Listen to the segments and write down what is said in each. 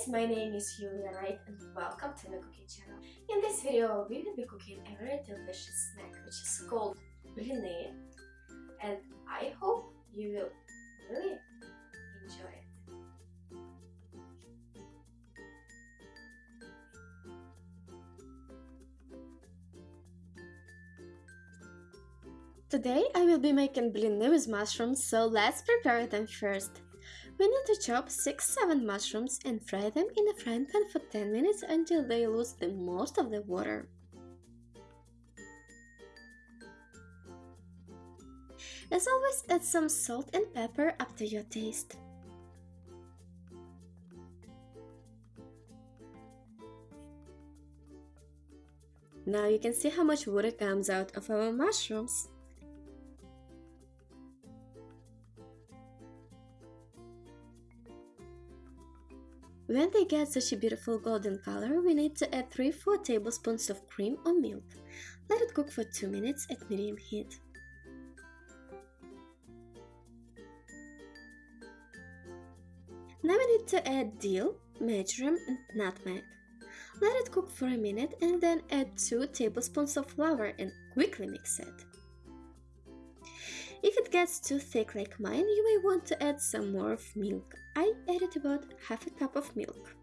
guys, my name is Julia Wright and welcome to the cooking channel. In this video we will be cooking a very delicious snack which is called blini and I hope you will really enjoy it. Today I will be making blini with mushrooms, so let's prepare them first. We need to chop 6-7 mushrooms and fry them in a frying pan for 10 minutes until they lose the most of the water. As always, add some salt and pepper up to your taste. Now you can see how much water comes out of our mushrooms. When they get such a beautiful golden color, we need to add 3-4 tablespoons of cream or milk. Let it cook for 2 minutes at medium heat. Now we need to add dill, marjoram and nutmeg. Let it cook for a minute and then add 2 tablespoons of flour and quickly mix it. If it gets too thick like mine, you may want to add some more of milk. I added about half a cup of milk.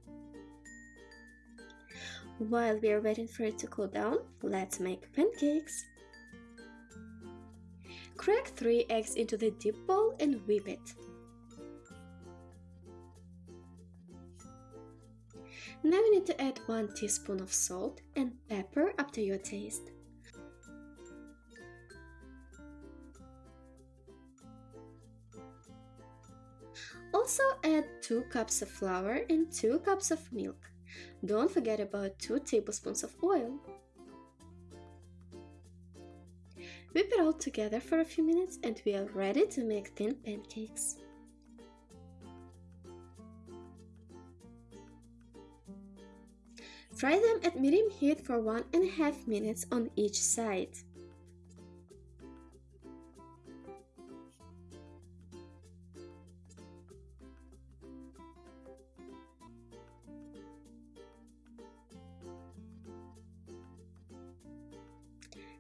While we are waiting for it to cool down, let's make pancakes. Crack 3 eggs into the deep bowl and whip it. Now we need to add 1 teaspoon of salt and pepper up to your taste. Also add 2 cups of flour and 2 cups of milk. Don't forget about 2 tablespoons of oil. Whip it all together for a few minutes and we are ready to make thin pancakes. Fry them at medium heat for 1 and a half minutes on each side.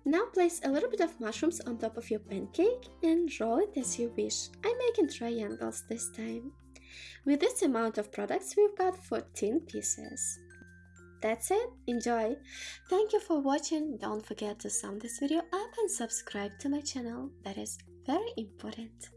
Now place a little bit of mushrooms on top of your pancake and roll it as you wish. I'm making triangles this time. With this amount of products, we've got 14 pieces. That's it, enjoy! Thank you for watching, don't forget to sum this video up and subscribe to my channel, that is very important.